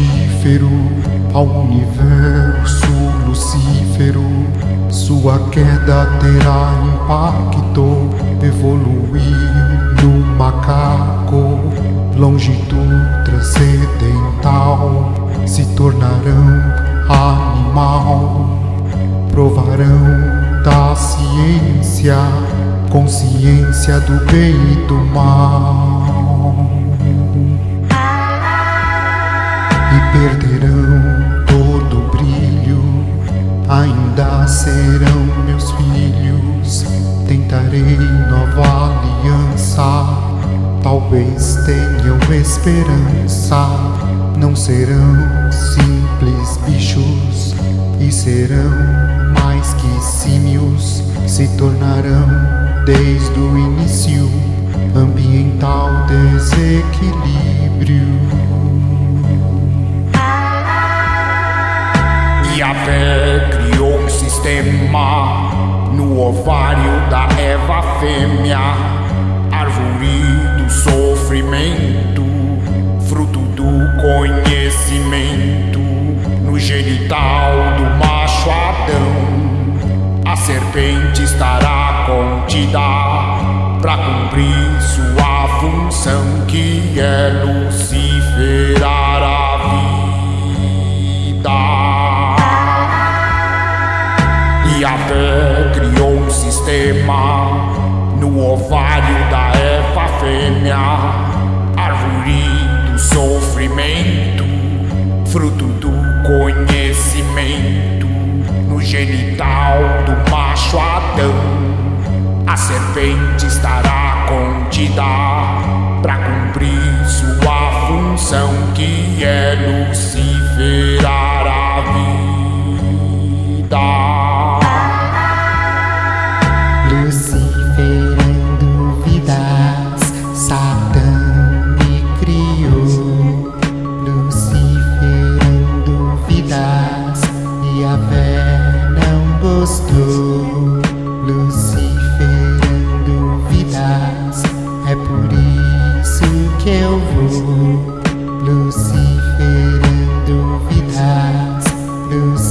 mortífero ao universo lucífero. Sua queda terá impacto, evoluir no macaco, longitude transcendental, se tornarão animal, provarão da ciência, consciência do bem e do mal. Ainda serão meus filhos. Tentarei nova aliança, talvez tenham esperança. Não serão simples bichos e serão mais que símios, se tornarão desde o início ambiental desequilíbrio. E fé criou um sistema no ovário da Eva fêmea, árvore do sofrimento, fruto do conhecimento, no genital do macho Adão. A serpente estará contida para cumprir sua função que é luciferar sistema no ovário da Eva fêmea, árvore do sofrimento, fruto do conhecimento, no genital do macho Adão. A serpente estará contida para cumprir sua função que é luciferar Luciferando vidas, é por isso que eu vou. Luciferando vidas, Luciferando